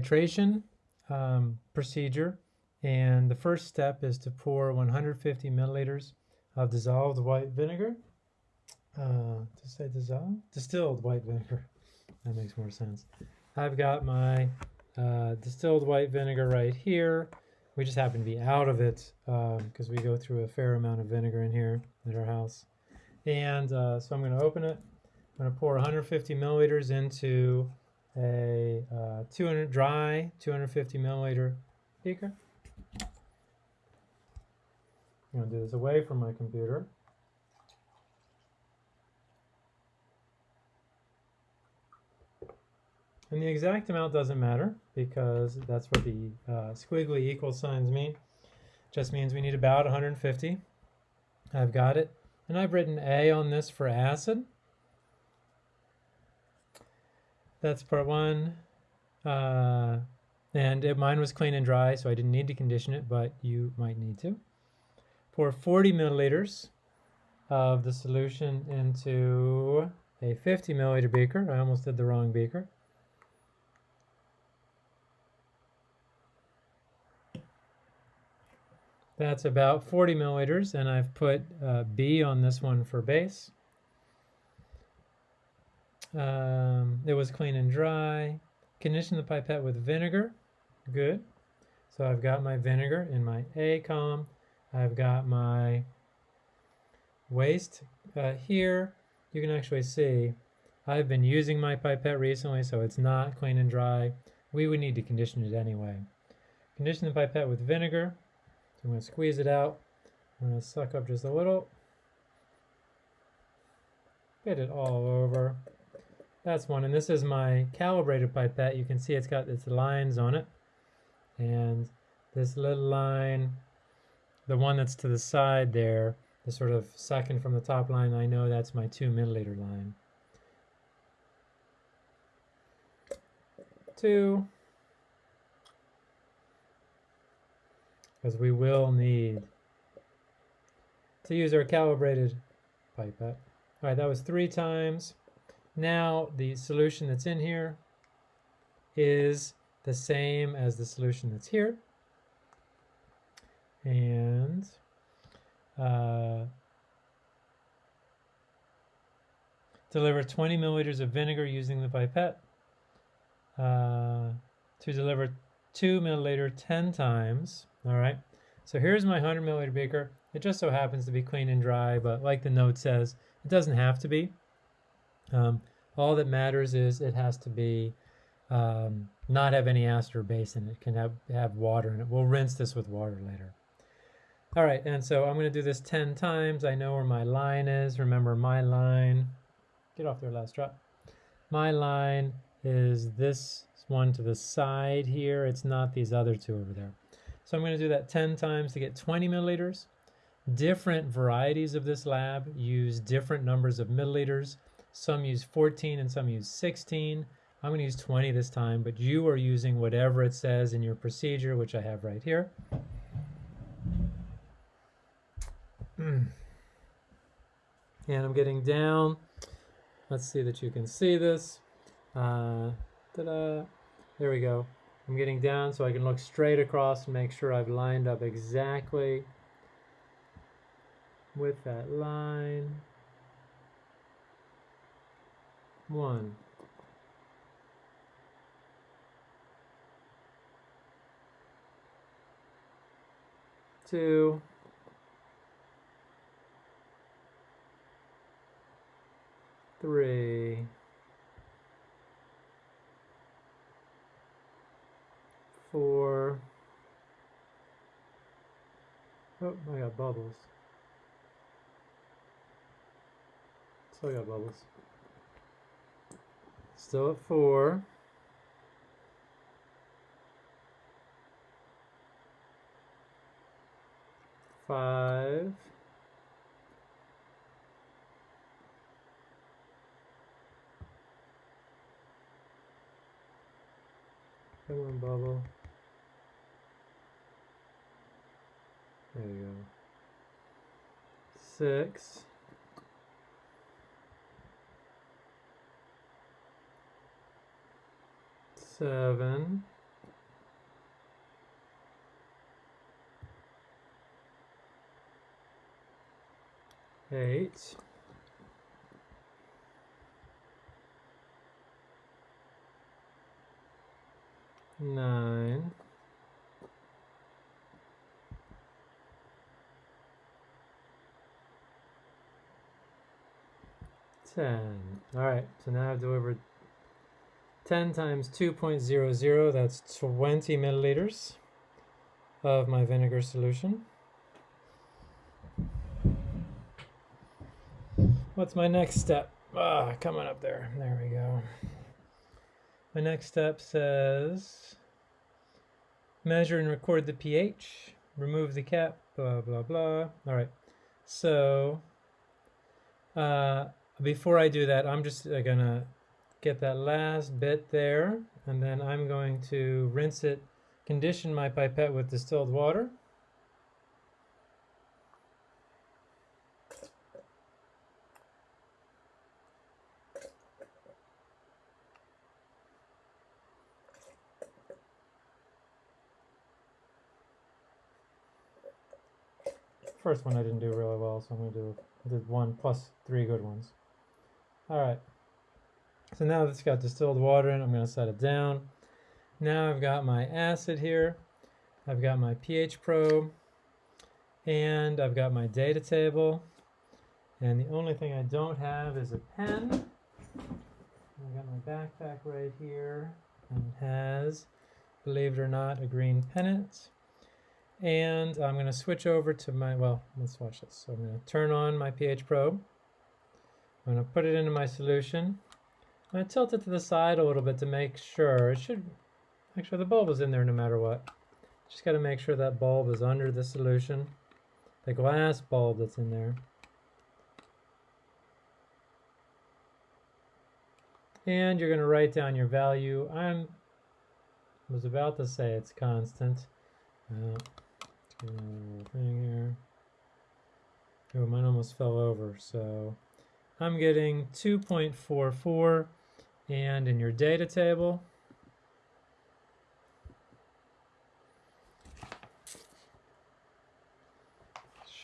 titration um, procedure. And the first step is to pour 150 milliliters of dissolved white vinegar. Uh, to say dissolved? Distilled white vinegar. That makes more sense. I've got my uh, distilled white vinegar right here. We just happen to be out of it because um, we go through a fair amount of vinegar in here at our house. And uh, so I'm going to open it. I'm going to pour 150 milliliters into a uh, 200 dry 250 milliliter beaker. I'm going to do this away from my computer. And the exact amount doesn't matter because that's what the uh, squiggly equal signs mean. Just means we need about 150. I've got it. And I've written A on this for acid. That's part one. Uh, and it, mine was clean and dry, so I didn't need to condition it, but you might need to. Pour 40 milliliters of the solution into a 50 milliliter beaker. I almost did the wrong beaker. That's about 40 milliliters, and I've put uh, B on this one for base. Um, it was clean and dry. Condition the pipette with vinegar. Good. So I've got my vinegar in my A column. I've got my waste uh, here. You can actually see I've been using my pipette recently, so it's not clean and dry. We would need to condition it anyway. Condition the pipette with vinegar. I'm going to squeeze it out. I'm going to suck up just a little. Get it all over. That's one. And this is my calibrated pipette. You can see it's got its lines on it. And this little line, the one that's to the side there, the sort of second from the top line, I know that's my two milliliter line. Two. because we will need to use our calibrated pipette. All right, that was three times. Now the solution that's in here is the same as the solution that's here. And uh, deliver 20 milliliters of vinegar using the pipette uh, to deliver 2 milliliter 10 times all right, so here's my 100 milliliter beaker. It just so happens to be clean and dry, but like the note says, it doesn't have to be. Um, all that matters is it has to be um, not have any acid or base in it. It can have, have water in it. We'll rinse this with water later. All right, and so I'm going to do this 10 times. I know where my line is. Remember, my line, get off there last drop. My line is this one to the side here. It's not these other two over there. So I'm going to do that 10 times to get 20 milliliters. Different varieties of this lab use different numbers of milliliters. Some use 14 and some use 16. I'm going to use 20 this time, but you are using whatever it says in your procedure, which I have right here. And I'm getting down. Let's see that you can see this. Uh, Ta-da! There we go. I'm getting down so I can look straight across and make sure I've lined up exactly with that line. One. Two. Three. for, oh, I got bubbles. Still got bubbles. Still at four. Five. Come on, bubble. There you go. Six. seven. Eight. Nine. Ten. All right so now I've delivered 10 times 2.00, that's 20 milliliters of my vinegar solution. What's my next step? Ah, coming up there. There we go. My next step says measure and record the pH, remove the cap, blah, blah, blah. All right. So uh, before I do that, I'm just uh, going to get that last bit there, and then I'm going to rinse it, condition my pipette with distilled water. First one I didn't do really well, so I'm going to do did one plus three good ones. All right. So now it's got distilled water in, I'm going to set it down. Now I've got my acid here. I've got my pH probe. And I've got my data table. And the only thing I don't have is a pen. I've got my backpack right here. And it has, believe it or not, a green pennant. And I'm going to switch over to my, well, let's watch this. So I'm going to turn on my pH probe. I'm going to put it into my solution. To tilt it to the side a little bit to make sure. It should make sure the bulb is in there no matter what. Just got to make sure that bulb is under the solution. The glass bulb that's in there. And you're going to write down your value. I'm was about to say it's constant. Uh, thing here. Oh, mine almost fell over. So I'm getting 2.44 and in your data table,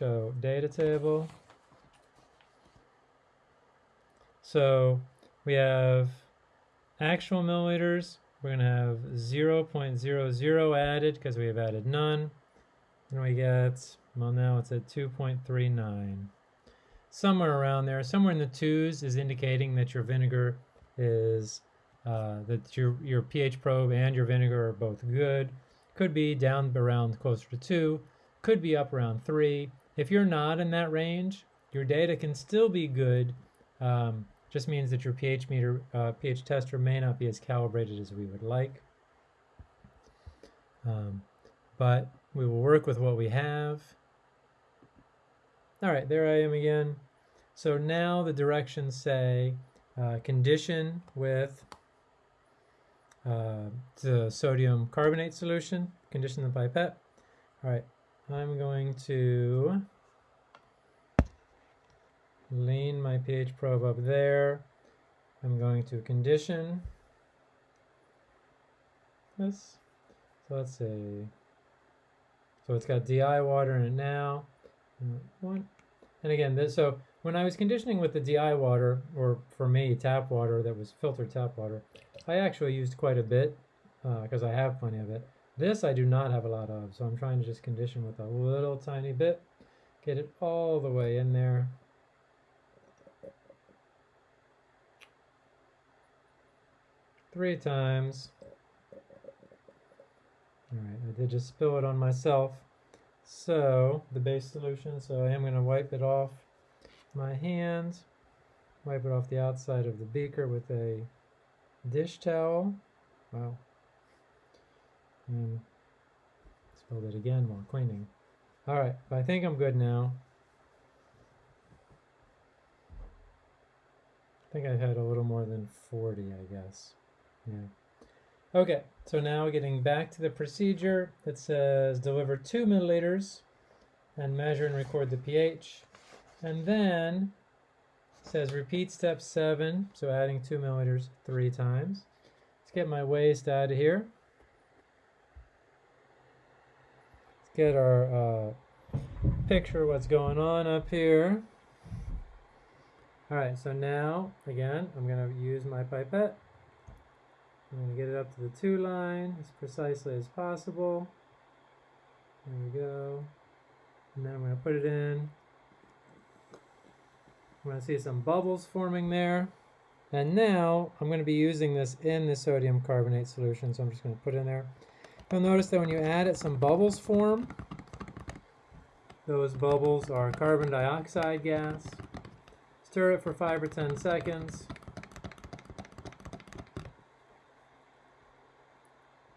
show data table. So we have actual milliliters. We're going to have 0.00 added because we have added none. And we get, well now it's at 2.39. Somewhere around there, somewhere in the twos is indicating that your vinegar is uh, that your your pH probe and your vinegar are both good. Could be down around closer to two, could be up around three. If you're not in that range, your data can still be good. Um, just means that your pH meter, uh, pH tester may not be as calibrated as we would like. Um, but we will work with what we have. All right, there I am again. So now the directions say uh, condition with uh, the sodium carbonate solution, condition the pipette. All right, I'm going to lean my pH probe up there. I'm going to condition this. So let's see. So it's got DI water in it now. One. And again, this, so when I was conditioning with the DI water, or for me, tap water that was filtered tap water, I actually used quite a bit because uh, I have plenty of it. This I do not have a lot of, so I'm trying to just condition with a little tiny bit, get it all the way in there. Three times. All right, I did just spill it on myself. So, the base solution, so I am going to wipe it off my hands, wipe it off the outside of the beaker with a dish towel. Wow. Hmm. And spilled it again while cleaning. All right, I think I'm good now. I think I had a little more than 40, I guess. Yeah. Okay, so now getting back to the procedure, it says deliver 2 milliliters and measure and record the pH. And then says repeat step seven, so adding two milliliters three times. Let's get my waste out of here. Let's get our uh, picture what's going on up here. All right, so now, again, I'm going to use my pipette. I'm going to get it up to the two line as precisely as possible. There we go. And then I'm to put it in. I'm going to see some bubbles forming there. And now I'm going to be using this in the sodium carbonate solution, so I'm just going to put it in there. You'll notice that when you add it, some bubbles form. Those bubbles are carbon dioxide gas. Stir it for 5 or 10 seconds.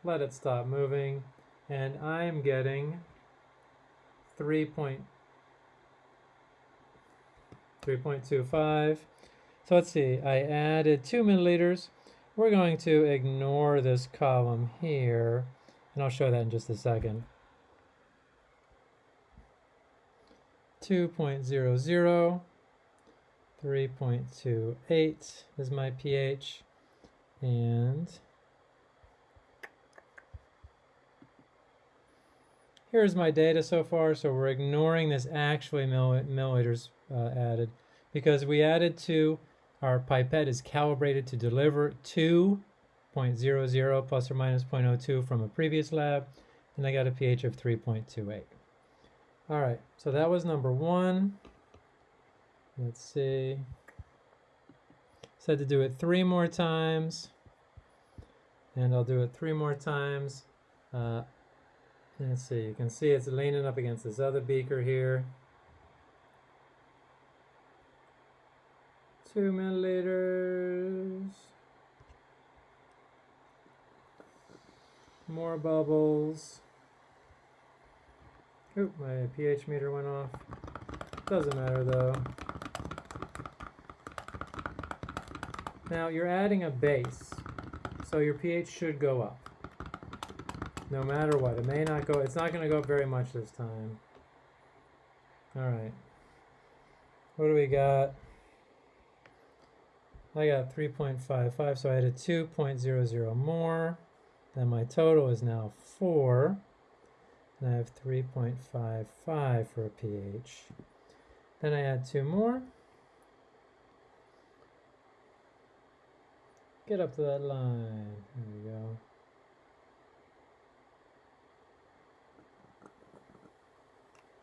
Let it stop moving. And I'm getting 3.25. So let's see, I added 2 milliliters. We're going to ignore this column here, and I'll show that in just a second. 2.00. 3.28 is my pH and here's my data so far so we're ignoring this actually milliliters uh, added because we added to our pipette is calibrated to deliver 2.00 plus or minus 0.02 from a previous lab and I got a pH of 3.28 all right so that was number one Let's see. Said to do it three more times. And I'll do it three more times. Uh, let's see, you can see it's leaning up against this other beaker here. Two milliliters. More bubbles. Oop, my pH meter went off. Doesn't matter though. Now you're adding a base, so your pH should go up. No matter what. It may not go, it's not going to go up very much this time. Alright. What do we got? I got 3.55, so I added 2.00 more. Then my total is now 4. And I have 3.55 for a pH. Then I add two more. Get up to that line. There we go.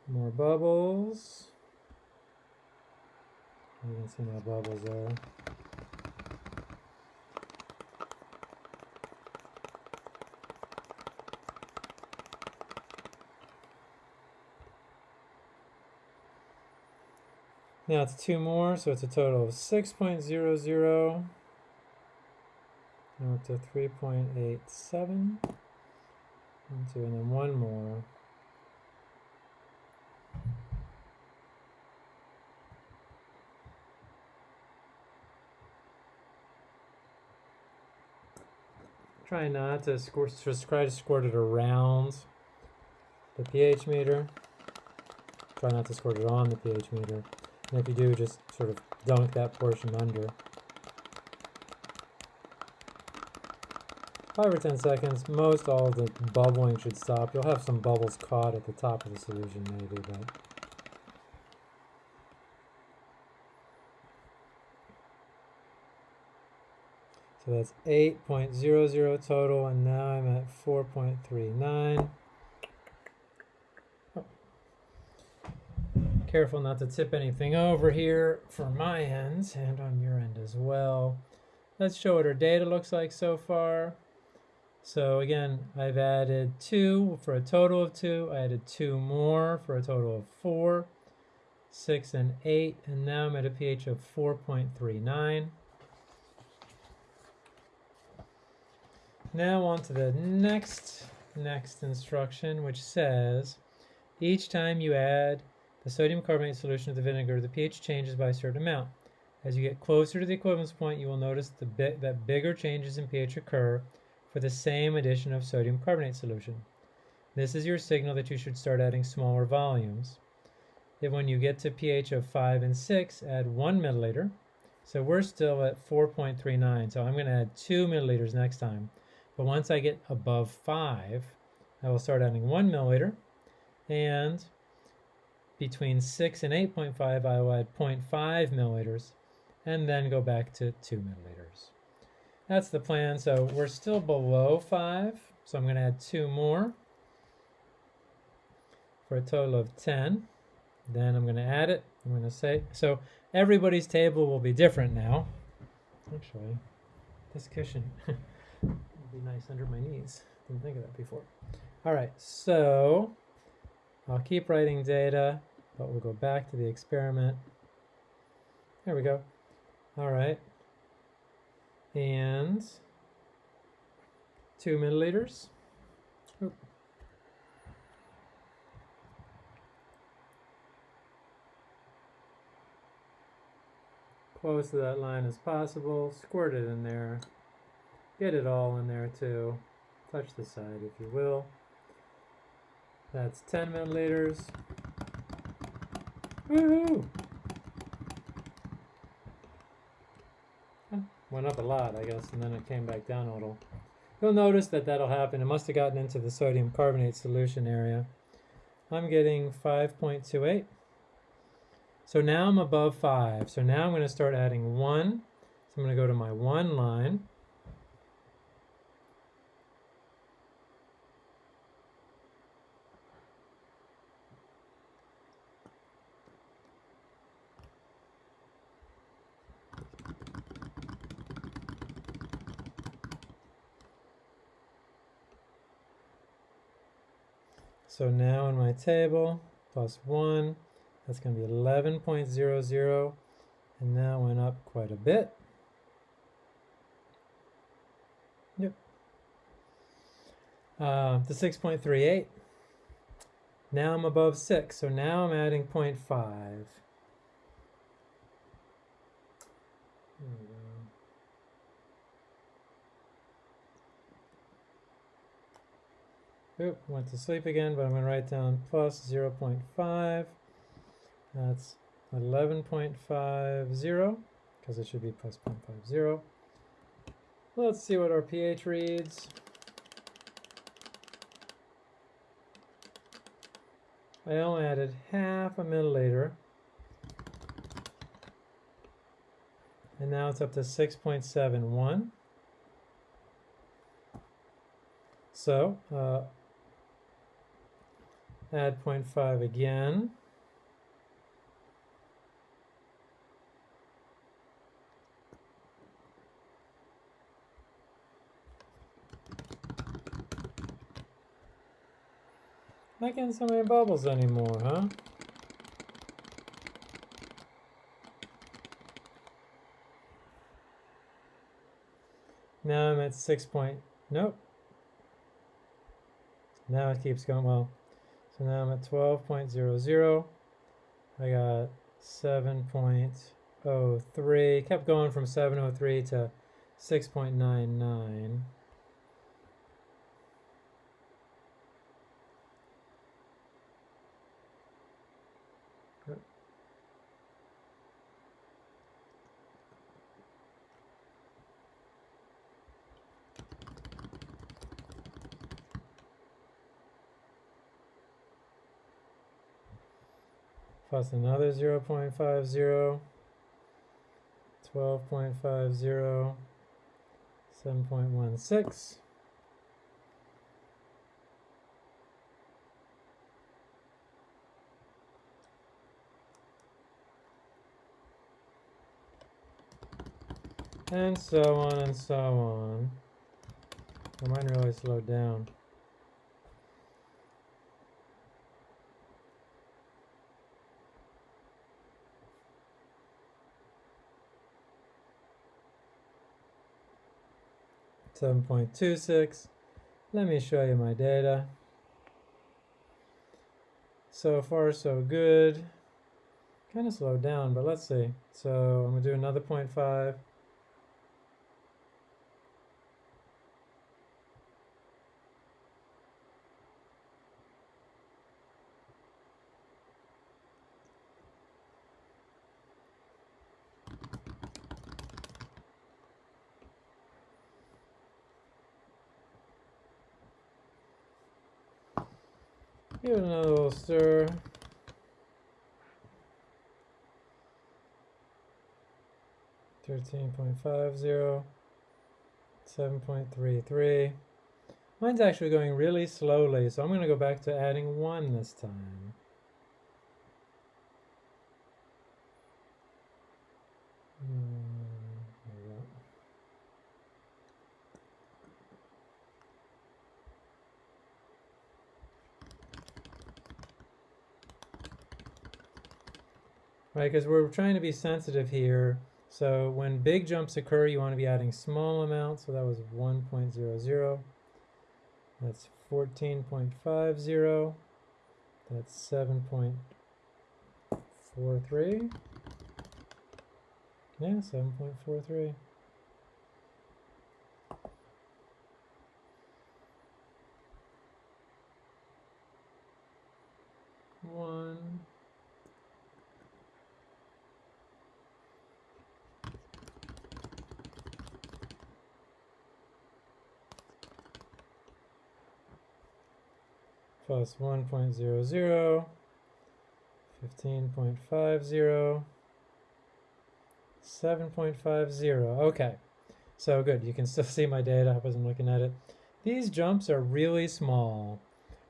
More bubbles. You can see my bubbles there. Now it's two more, so it's a total of 6.00. Now to 3.87. And two, and then one more. Try not to try to squirt it around the pH meter. Try not to squirt it on the pH meter. And if you do, just sort of dunk that portion under. Five or ten seconds, most all the bubbling should stop. You'll have some bubbles caught at the top of the solution maybe, but... So that's 8.00 total, and now I'm at 4.39. Careful not to tip anything over here for my ends and on your end as well. Let's show what our data looks like so far. So again, I've added two for a total of two. I added two more for a total of four, six and eight, and now I'm at a pH of 4.39. Now on to the next, next instruction, which says, each time you add the sodium carbonate solution of the vinegar, the pH changes by a certain amount. As you get closer to the equivalence point, you will notice that bigger changes in pH occur for the same addition of sodium carbonate solution. This is your signal that you should start adding smaller volumes. Then when you get to pH of 5 and 6, add 1 milliliter. So we're still at 4.39, so I'm going to add 2 milliliters next time. But once I get above 5, I will start adding 1 milliliter, and between 6 and 8.5, I will add 0.5 milliliters. and then go back to 2 milliliters. That's the plan. So we're still below 5, so I'm going to add 2 more for a total of 10. Then I'm going to add it. I'm going to say, so everybody's table will be different now. Actually, this cushion would be nice under my knees. Didn't think of that before. All right, so I'll keep writing data, but we'll go back to the experiment. There we go. All right. And two milliliters. Oop. Close to that line as possible. Squirt it in there. Get it all in there too. Touch the side if you will. That's 10 milliliters. Woohoo! Went up a lot, I guess, and then it came back down a little. You'll notice that that'll happen. It must have gotten into the sodium carbonate solution area. I'm getting 5.28. So now I'm above 5. So now I'm going to start adding 1. So I'm going to go to my 1 line. So now in my table, plus 1, that's going to be 11.00, and that went up quite a bit. Yep. Uh, the 6.38. Now I'm above 6, so now I'm adding 0.5. Oop, went to sleep again, but I'm going to write down plus 0 0.5. That's 11.50, because it should be plus 0.50. Let's see what our pH reads. I only added half a milliliter. And now it's up to 6.71. So, uh, add 0.5 again. Not getting so many bubbles anymore, huh? Now I'm at 6 point, nope. Now it keeps going, well, so now I'm at 12.00. I got 7.03. Kept going from 703 to 6.99. plus another 0 0.50, 12.50, 7.16. And so on and so on. mine really slowed down. 7.26. Let me show you my data. So far, so good. Kind of slowed down, but let's see. So I'm going to do another 0.5. Give it another little stir. 13.50, 7.33. Mine's actually going really slowly, so I'm going to go back to adding 1 this time. Hmm, right, because we're trying to be sensitive here. So when big jumps occur, you want to be adding small amounts. So that was 1.00. That's 14.50. That's 7.43. Yeah, 7.43. plus 1.00, 15.50, 7.50. Okay, so good. You can still see my data. I wasn't looking at it. These jumps are really small.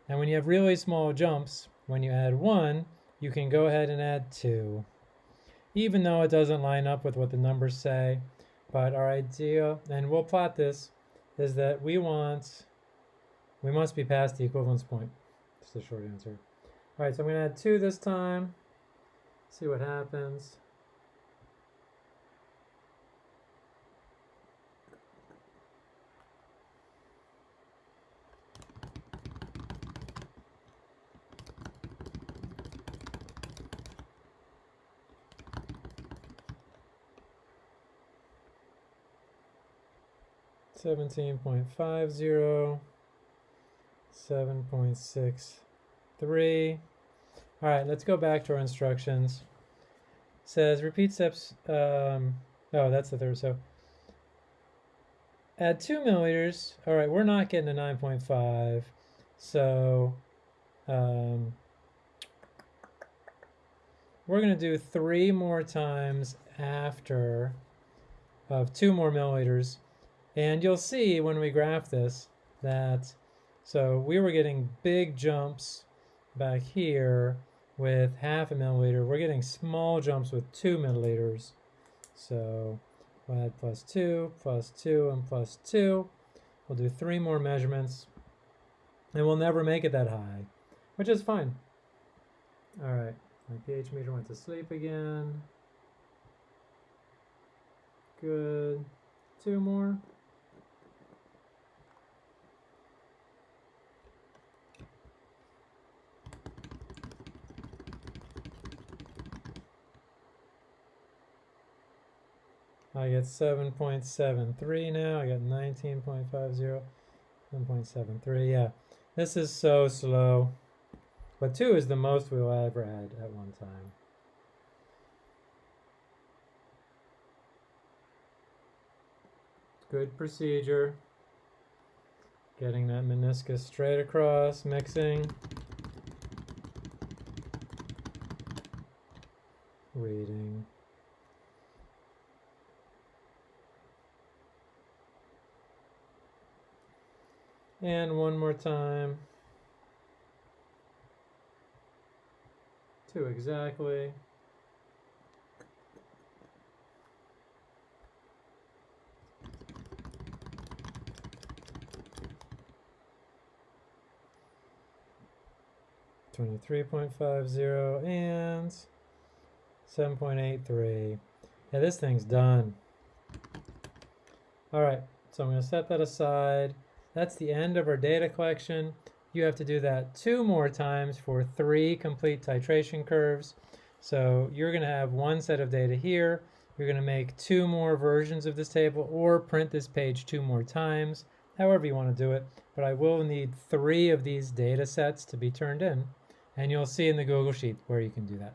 And when you have really small jumps, when you add 1, you can go ahead and add 2. Even though it doesn't line up with what the numbers say. But our idea, and we'll plot this, is that we want, we must be past the equivalence point. That's the short answer. All right, so I'm to add 2 this time. See what happens. Seventeen point five zero. 7.63. All right, let's go back to our instructions. It says repeat steps. Um, oh, that's the third. So add 2 milliliters. All right, we're not getting a 9.5. So um, we're going to do three more times after of 2 more milliliters. And you'll see when we graph this that so we were getting big jumps back here with half a milliliter. We're getting small jumps with two milliliters. So we'll add plus two, plus two, and plus two. We'll do three more measurements. And we'll never make it that high, which is fine. All right, my pH meter went to sleep again. Good. Two more. I get 7.73 now. I got 19.50, 7.73. Yeah, this is so slow. But 2 is the most we'll ever add at one time. Good procedure. Getting that meniscus straight across, mixing. Reading. And one more time. Two exactly. Twenty-three point five zero and seven point eight three. Yeah, this thing's done. All right, so I'm to set that aside. That's the end of our data collection. You have to do that two more times for three complete titration curves. So you're going to have one set of data here. You're going to make two more versions of this table or print this page two more times, however you want to do it. But I will need three of these data sets to be turned in. And you'll see in the Google Sheet where you can do that.